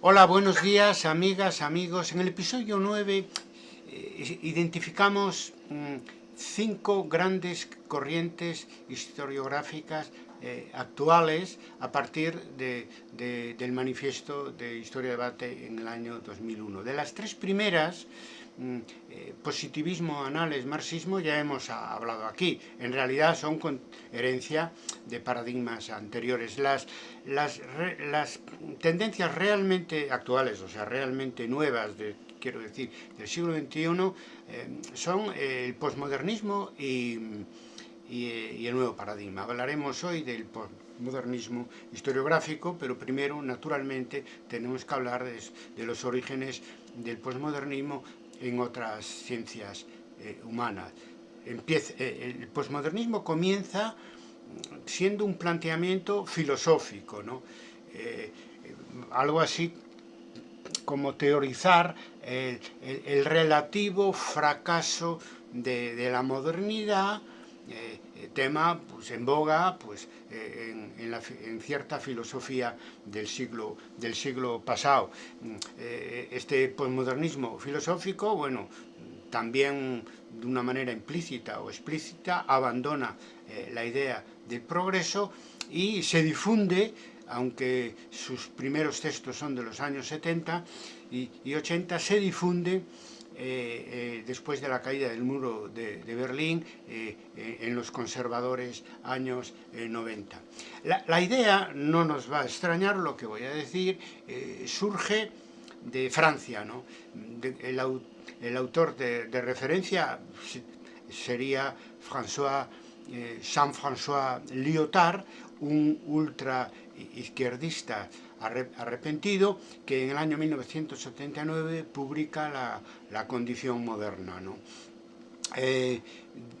Hola, buenos días, amigas, amigos. En el episodio 9 eh, identificamos mm, cinco grandes corrientes historiográficas eh, actuales a partir de, del manifiesto de Historia de Debate en el año 2001. De las tres primeras, positivismo, análisis, marxismo, ya hemos hablado aquí. En realidad son con herencia de paradigmas anteriores. Las, las, tendencias realmente actuales, o sea, realmente nuevas, de, quiero decir, del siglo XXI, eh, son el posmodernismo y el nuevo paradigma. Hablaremos hoy del modernismo historiográfico, pero primero, naturalmente, tenemos que hablar de, los orígenes del posmodernismo en otras ciencias eh, humanas. Eh, el posmodernismo comienza siendo un planteamiento filosófico, ¿no? Eh, algo así como teorizar el, relativo fracaso de la modernidad eh, eh, tema pues, en boga pues, eh, en, cierta filosofía del siglo, del siglo pasado. Mm, este posmodernismo filosófico, bueno, también de una manera implícita o explícita abandona la idea del progreso y se difunde aunque sus primeros textos son de los años 70 y, y 80, se difunde eh, eh, después de la caída del muro de, Berlín eh, en los conservadores años 90. La, idea, no nos va a extrañar lo que voy a decir, surge de Francia. ¿no? el, autor de, referencia sería François, Jean-François Lyotard, un ultra izquierdista arrepentido, que en el año 1979 publica La, condición moderna. Eh,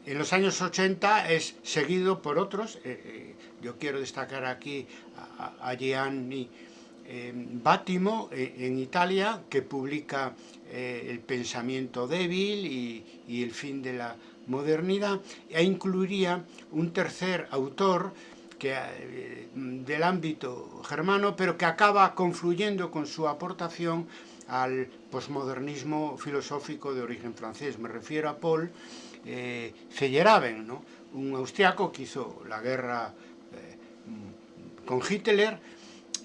en los años 80 es seguido por otros, eh, eh, yo quiero destacar aquí a, Gianni Bátimo en Italia, que publica El pensamiento débil y, y el fin de la modernidad, e incluiría un tercer autor, eh, del ámbito germano, pero que acaba confluyendo con su aportación al posmodernismo filosófico de origen francés. Me refiero a Paul eh, Feyerabend, ¿no? un austriaco que hizo la guerra eh, con Hitler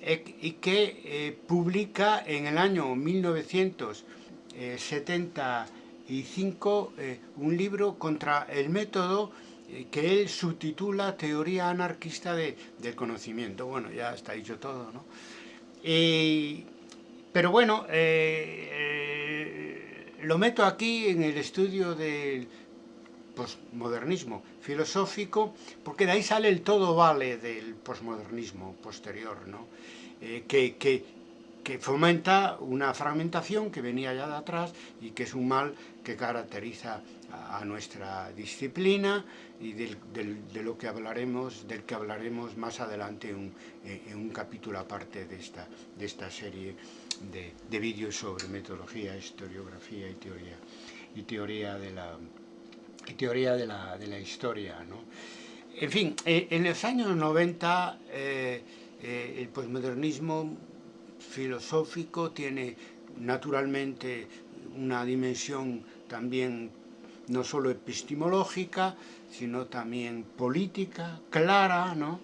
eh, y que publica en el año 1975 un libro contra el método que él subtitula Teoría anarquista de, del conocimiento. Bueno, ya está dicho todo, ¿no? pero bueno, eh, eh, lo meto aquí en el estudio del posmodernismo filosófico, porque de ahí sale el todo vale del posmodernismo posterior, ¿no? que, que fomenta una fragmentación que venía ya de atrás y que es un mal que caracteriza a, nuestra disciplina y de lo que hablaremos, del que hablaremos más adelante en, un capítulo aparte de esta, de esta serie de, vídeos sobre metodología, historiografía y teoría, y teoría de la, teoría de la, de la historia. ¿no? En fin, eh, en los años 90 eh, eh, el posmodernismo filosófico, tiene naturalmente una dimensión también no solo epistemológica, sino también política, clara, ¿no?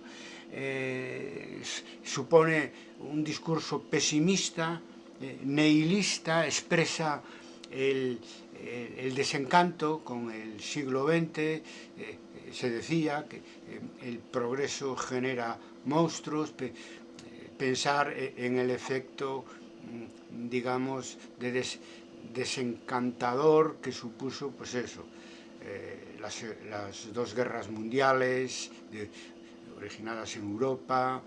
Eh, supone un discurso pesimista, eh, nihilista, expresa el, desencanto con el siglo XX, eh, se decía que el progreso genera monstruos, pensar e, en el efecto, mm, digamos, de desencantador que supuso, pues eso, eh, las, dos guerras mundiales originadas en Europa,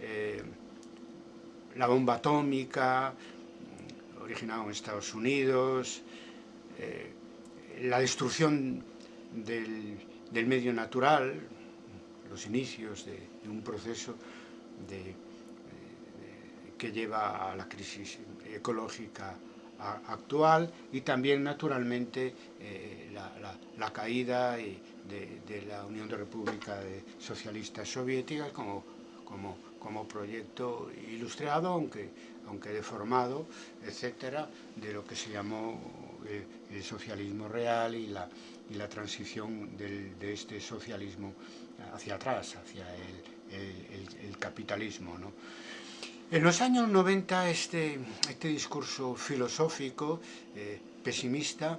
eh, la bomba atómica, mm, originada en Estados Unidos, eh, la destrucción del, medio natural, los inicios de un proceso de que lleva a la crisis ecológica actual y también naturalmente eh, la, caída de, la Unión de Repúblicas Socialistas Soviéticas como, como, como proyecto ilustrado, aunque, aunque deformado, etcétera, de lo que se llamó eh, el socialismo real y la, y la transición de este socialismo hacia atrás, hacia el, el, el capitalismo. ¿no? En los años 90 este, este discurso filosófico eh, pesimista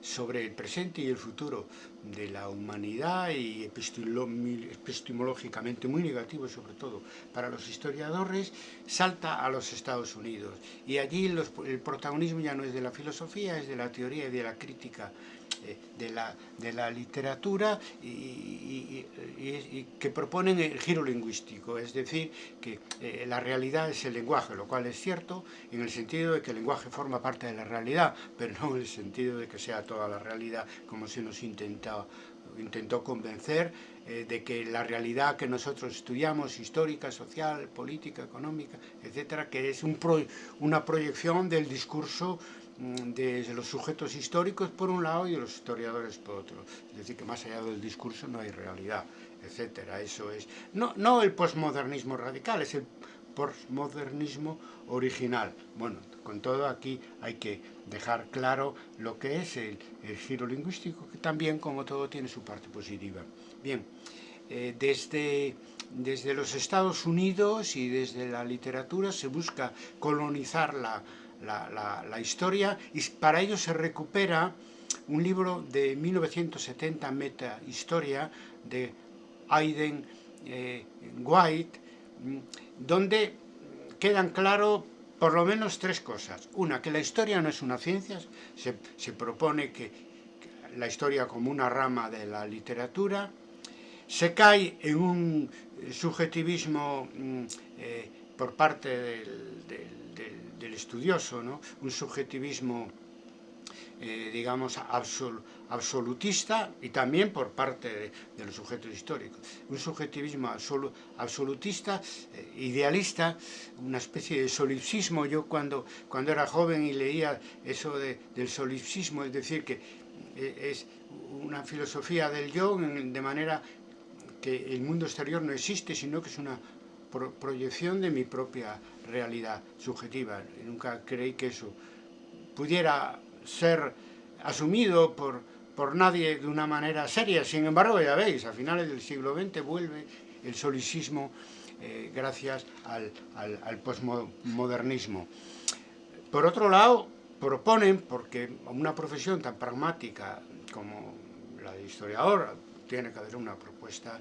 sobre el presente y el futuro de la humanidad y epistemológicamente muy negativo sobre todo para los historiadores, salta a los Estados Unidos. Y allí el protagonismo ya no es de la filosofía, es de la teoría y de la crítica de, la, de la literatura y, que proponen el giro lingüístico, es decir, que eh, la realidad es el lenguaje, lo cual es cierto en el sentido de que el lenguaje forma parte de la realidad, pero no en el sentido de que sea toda la realidad como se nos intenta, intentó convencer eh, de que la realidad que nosotros estudiamos, histórica, social, política, económica, etcétera, que es una proyección del discurso Mm, de los sujetos históricos por un lado y de los historiadores por otro. Es decir, que más allá del discurso no hay realidad, etcétera. Eso es, no, no el posmodernismo radical, es el postmodernismo original. Bueno, con todo aquí hay que dejar claro lo que es el, el giro lingüístico, que también, como todo, tiene su parte positiva. Bien, eh, desde, desde los Estados Unidos y desde la literatura se busca colonizar la, la, historia y para ello se recupera un libro de 1970, Meta Historia, de Aiden eh, White, mm, donde quedan claro por lo menos tres cosas. Una, que la historia no es una ciencia, se, se propone que, la historia como una rama de la literatura, se cae en un subjetivismo mm, eh, por parte del, del del estudioso, ¿no? un subjetivismo, eh, digamos, absol, absolutista y también por parte de, los sujetos históricos. Un subjetivismo absol, absolutista, eh, idealista, una especie de solipsismo. Yo cuando, cuando era joven y leía eso de, del solipsismo, es decir, que eh, es una filosofía del yo de manera que el mundo exterior no existe, sino que es una pro proyección de mi propia realidad subjetiva. Nunca creí que eso pudiera ser asumido por, por nadie de una manera seria. Sin embargo, ya veis, a finales del siglo XX vuelve el solicismo eh, gracias al, al, al posmodernismo. Por otro lado, proponen, porque una profesión tan pragmática como la de historiador, tiene que haber una propuesta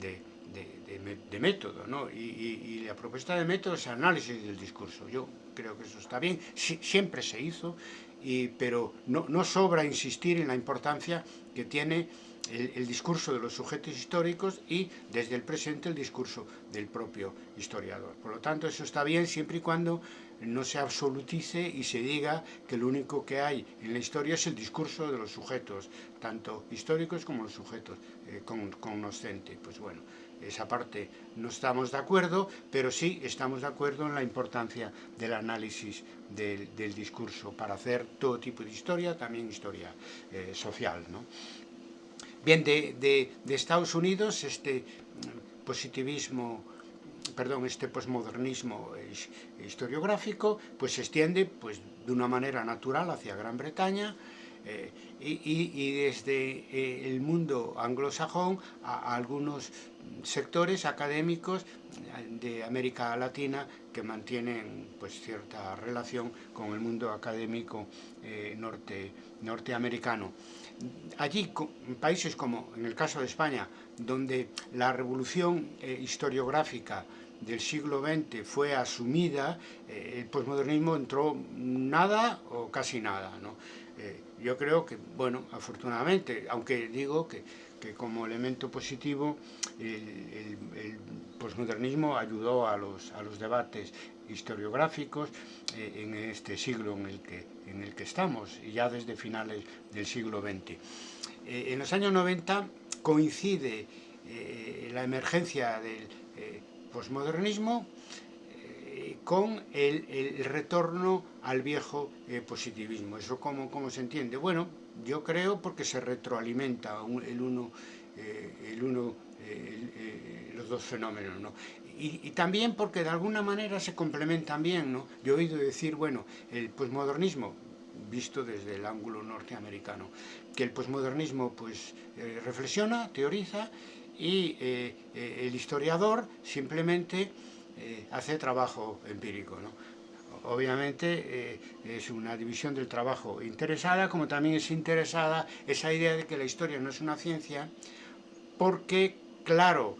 de de, de, método, ¿no? Y, la propuesta de método es análisis del discurso. Yo creo que eso está bien, si, siempre se hizo, y, pero no, no, sobra insistir en la importancia que tiene el, el, discurso de los sujetos históricos y desde el presente el discurso del propio historiador. Por lo tanto, eso está bien siempre y cuando no se absolutice y se diga que lo único que hay en la historia es el discurso de los sujetos, tanto históricos como los sujetos eh, con, cognoscentes. Pues bueno, esa parte no estamos de acuerdo, pero sí estamos de acuerdo en la importancia del análisis del, del discurso para hacer todo tipo de historia, también historia eh, social. ¿no? Bien, de, de, de Estados Unidos, este positivismo perdón, este posmodernismo historiográfico pues se extiende pues de una manera natural hacia Gran Bretaña eh, y, desde eh, el mundo anglosajón a, algunos sectores académicos de América Latina que mantienen pues cierta relación con el mundo académico eh, norte, norteamericano. Allí, en países como en el caso de España, donde la revolución historiográfica del siglo XX fue asumida, eh, el posmodernismo entró nada o casi nada. ¿no? Eh, yo creo que, bueno, afortunadamente, aunque digo que, que como elemento positivo el, el, posmodernismo ayudó a los, a los debates historiográficos eh, en este siglo en el, que, en el que estamos, ya desde finales del siglo XX. Eh, en los años 90 coincide la emergencia del eh, posmodernismo con el, retorno al viejo eh, positivismo. ¿Eso cómo, cómo, se entiende? Bueno, yo creo porque se retroalimenta el uno, eh, el uno eh, los dos fenómenos. ¿no? y, y, también porque de alguna manera se complementan bien, ¿no? Yo he oído decir, bueno, el posmodernismo, visto desde el ángulo norteamericano, que el posmodernismo pues eh, reflexiona, teoriza y eh, eh, el historiador simplemente eh, hace trabajo empírico, ¿no? obviamente eh, es una división del trabajo interesada, como también es interesada esa idea de que la historia no es una ciencia, porque, claro,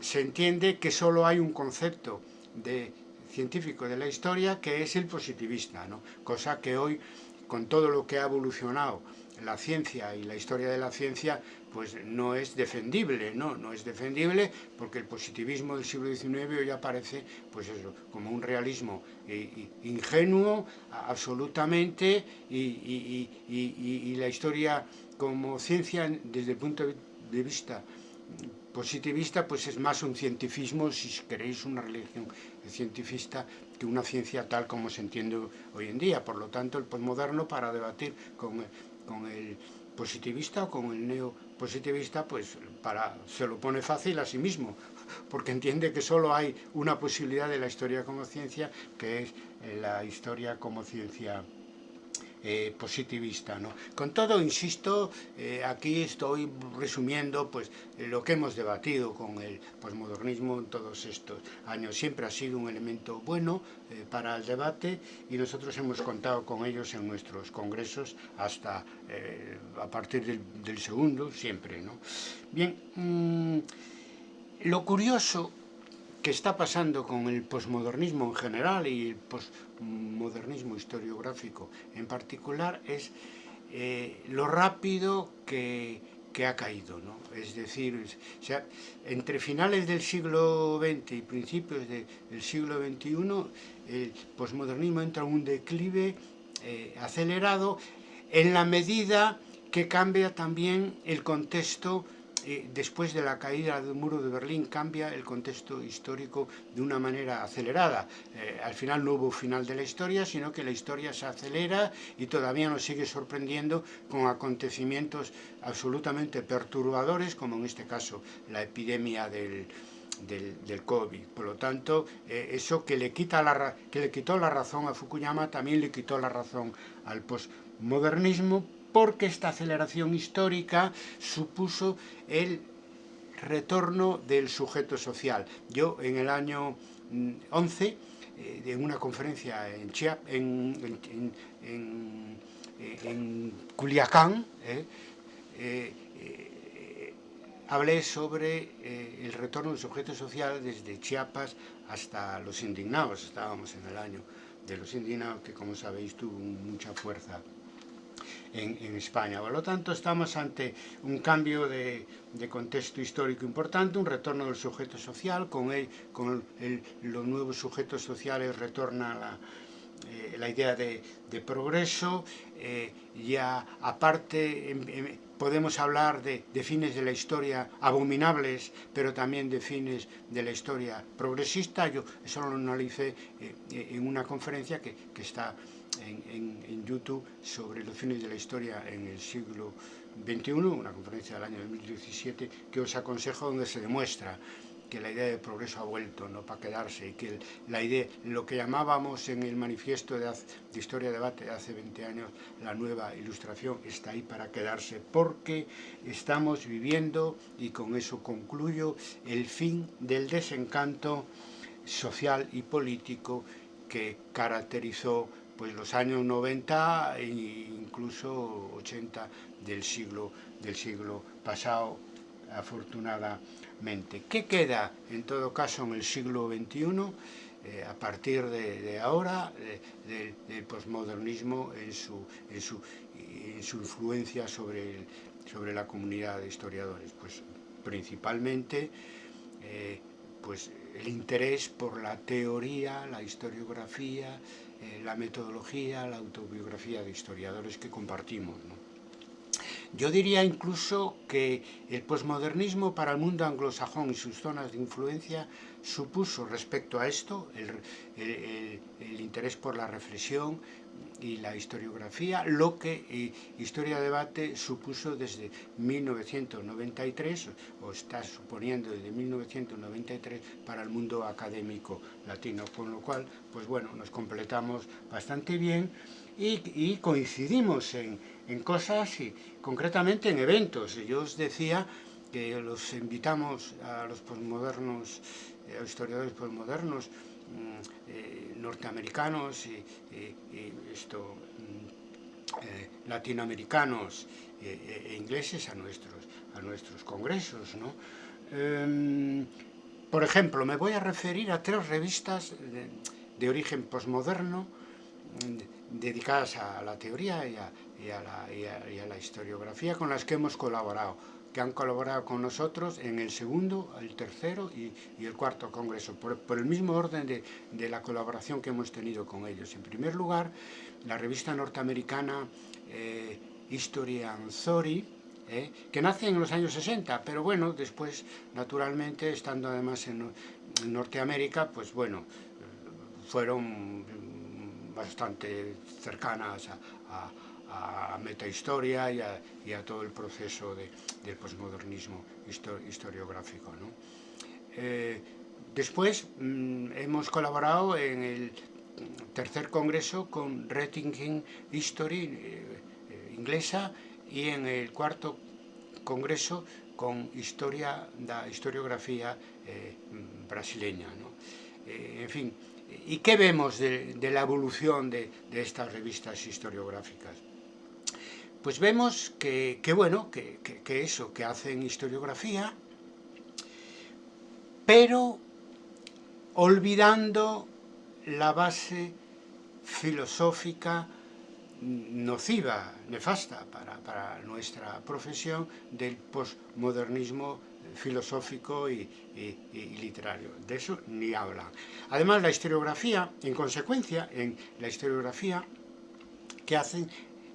se entiende que solo hay un concepto de científico de la historia que es el positivista, ¿no? cosa que hoy, con todo lo que ha evolucionado la ciencia y la historia de la ciencia, pues no es defendible, ¿no? No es defendible porque el positivismo del siglo XIX hoy aparece, pues eso, como un realismo ingenuo, absolutamente, y, y, y, y, la historia como ciencia, desde el punto de vista positivista, pues es más un cientifismo, si queréis una religión cientifista, que una ciencia tal como se entiende hoy en día. Por lo tanto, el posmoderno, para debatir con, con el positivista o con el neopositivista, pues para, se lo pone fácil a sí mismo, porque entiende que solo hay una posibilidad de la historia como ciencia, que es eh, la historia como ciencia eh, positivista. ¿no? Con todo, insisto, eh, aquí estoy resumiendo pues, lo que hemos debatido con el posmodernismo en todos estos años. Siempre ha sido un elemento bueno eh, para el debate y nosotros hemos contado con ellos en nuestros congresos hasta a partir del, segundo, siempre. ¿no? Bien, mmm, lo curioso que está pasando con el posmodernismo en general y el posmodernismo historiográfico en particular es eh, lo rápido que, ha caído. ¿no? Es decir, entre finales del siglo XX y principios de, del siglo XXI, el posmodernismo entra en un declive eh, acelerado en la medida que cambia también el contexto eh, después de la caída del muro de Berlín cambia el contexto histórico de una manera acelerada. Eh, al final no hubo final de la historia, sino que la historia se acelera y todavía nos sigue sorprendiendo con acontecimientos absolutamente perturbadores, como en este caso la epidemia del, COVID. Por lo tanto, eh, eso que le, quitó la razón a Fukuyama también le quitó la razón al postmodernismo porque esta aceleración histórica supuso el retorno del sujeto social. Yo en el año 11, mm, eh, en una conferencia en, Chiap, en, en Culiacán, eh, eh, eh, hablé sobre eh, el retorno del sujeto social desde Chiapas hasta los indignados. Estábamos en el año de los indignados, que como sabéis tuvo mucha fuerza en, en, España. Por lo tanto, estamos ante un cambio de, de, contexto histórico importante, un retorno del sujeto social, con, el, con el, los nuevos sujetos sociales retorna la, eh, la idea de, de progreso, eh, ya aparte en, en, podemos hablar de, de, fines de la historia abominables, pero también de fines de la historia progresista. Yo eso lo analicé eh, en una conferencia que, que está en, YouTube sobre los fines de la historia en el siglo XXI, una conferencia del año 2017, que os aconsejo donde se demuestra que la idea de progreso ha vuelto no para quedarse y que la idea, lo que llamábamos en el manifiesto de, de Historia de Debate de hace 20 años, la nueva ilustración está ahí para quedarse porque estamos viviendo, y con eso concluyo, el fin del desencanto social y político que caracterizó pues los años 90 e incluso 80 del siglo, del siglo pasado, afortunadamente. ¿Qué queda, en todo caso, en el siglo XXI, eh, a partir de, ahora, del, del posmodernismo en su, en, su, en su influencia sobre, el, sobre la comunidad de historiadores? Pues principalmente eh, pues, el interés por la teoría, la historiografía, eh, la metodología, la autobiografía de historiadores que compartimos. Yo diría incluso que el posmodernismo para el mundo anglosajón y sus zonas de influencia supuso respecto a esto el interés por la reflexión y la historiografía, lo que eh, Historia Debate supuso desde 1993, o está suponiendo desde 1993 para el mundo académico latino, con lo cual, pues bueno, nos completamos bastante bien y, coincidimos en, cosas y concretamente en eventos. Yo os decía que los invitamos a los posmodernos, eh, a los historiadores posmodernos, eh, norteamericanos y, esto, mm, eh, latinoamericanos e, ingleses a nuestros, a nuestros congresos. ¿no? Em, por ejemplo, me voy a referir a tres revistas de, origen posmoderno mm, dedicadas a la teoría y a, la, historiografía con las que hemos colaborado que han colaborado con nosotros en el segundo, el tercero y, el cuarto congreso, por, el mismo orden de, la colaboración que hemos tenido con ellos. En primer lugar, la revista norteamericana eh, History eh, que nace en los años 60, pero bueno, después, naturalmente, estando además en, Norteamérica, pues bueno, fueron bastante cercanas a a metahistoria y a, todo el proceso de, del posmodernismo historiográfico. Eh, después mmm, hemos colaborado en el tercer congreso con Rettinging History eh, eh, inglesa y en el cuarto congreso con historia da historiografía eh, brasileña. en fin, ¿y qué vemos de, la evolución de estas revistas historiográficas? Pues vemos que, bueno, que, que, eso, que hacen historiografía, pero olvidando la base filosófica nociva, nefasta para, para nuestra profesión del postmodernismo filosófico y, y, y, literario. De eso ni hablan. Además, la historiografía, en consecuencia, en la historiografía que hacen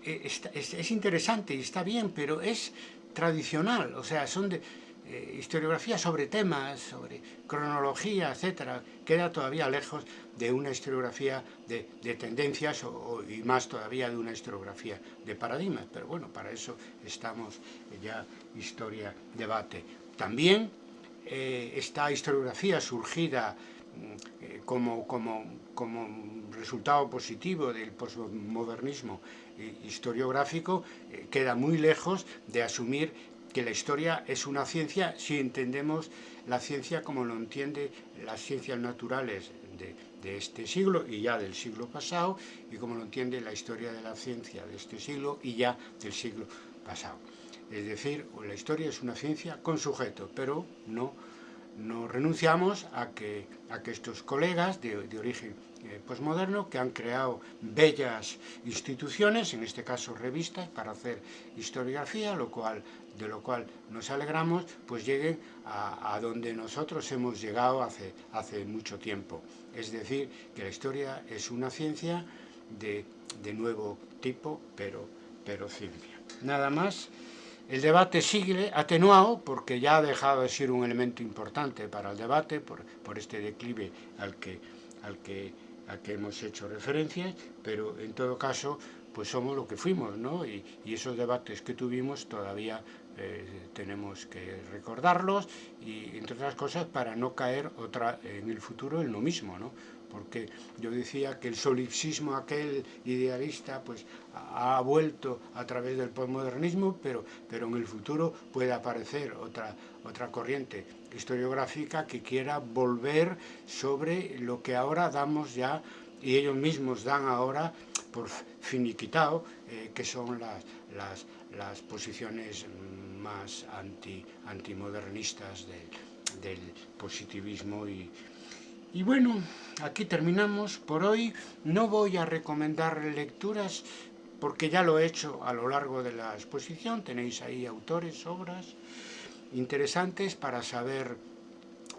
Eh, es, es, interesante y está bien, pero es tradicional, o sea, son de eh, historiografía sobre temas, sobre cronología, etcétera, queda todavía lejos de una historiografía de, de tendencias y más todavía de una historiografía de paradigmas, pero bueno, para eso estamos ya historia, debate. También eh, esta historiografía surgida eh, como, como, como resultado positivo del postmodernismo historiográfico eh, queda muy lejos de asumir que la historia es una ciencia si entendemos la ciencia como lo entiende las ciencias naturales de, de, este siglo y ya del siglo pasado y como lo entiende la historia de la ciencia de este siglo y ya del siglo pasado. Es decir, la historia es una ciencia con sujeto, pero no, no renunciamos a que, a que estos colegas de, origen eh, posmoderno que han creado bellas instituciones, en este caso revistas, para hacer historiografía, de lo cual nos alegramos, pues lleguen a, a donde nosotros hemos llegado hace, hace mucho tiempo. Es decir, que la historia es una ciencia de, de nuevo tipo, pero, pero ciencia. Nada más. El debate sigue atenuado porque ya ha dejado de ser un elemento importante para el debate por, este declive al que, hemos hecho referencia, pero en todo caso, pues somos lo que fuimos, ¿no? Y, y esos debates que tuvimos todavía eh, tenemos que recordarlos y, entre otras cosas, para no caer otra en el futuro en lo mismo, ¿no? Porque yo decía que el solipsismo aquel idealista pues ha vuelto a través del postmodernismo, pero, pero en el futuro puede aparecer otra, otra corriente historiográfica que quiera volver sobre lo que ahora damos ya, y ellos mismos dan ahora por finiquitado, eh, que son las, las, las posiciones más anti, antimodernistas del, del positivismo y, y bueno, aquí terminamos por hoy. No voy a recomendar lecturas porque ya lo he hecho a lo largo de la exposición. Tenéis ahí autores, obras interesantes para saber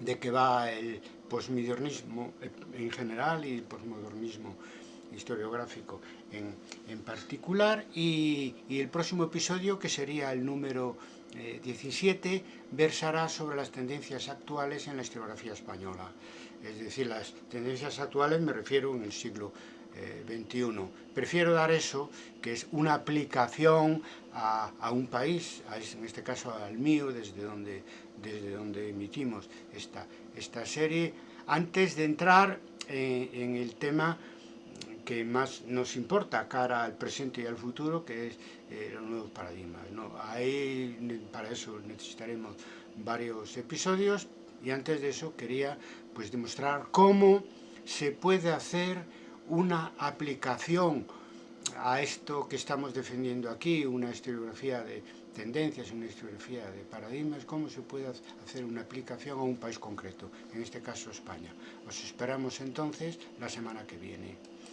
de qué va el posmodernismo en general y el posmodernismo historiográfico en, en particular y, el próximo episodio que sería el número eh, 17 versará sobre las tendencias actuales en la historiografía española es decir, las tendencias actuales me refiero en el siglo XXI. Prefiero dar eso, que es una aplicación a, un país, en este caso al mío, desde donde, desde donde emitimos esta, esta serie, antes de entrar en, en el tema que más nos importa cara al presente y al futuro, que es eh, los nuevos paradigmas. ¿no? Ahí, para eso necesitaremos varios episodios y antes de eso quería pues demostrar cómo se puede hacer una aplicación a esto que estamos defendiendo aquí, una historiografía de tendencias, una historiografía de paradigmas, cómo se puede hacer una aplicación a un país concreto, en este caso España. Os esperamos entonces la semana que viene.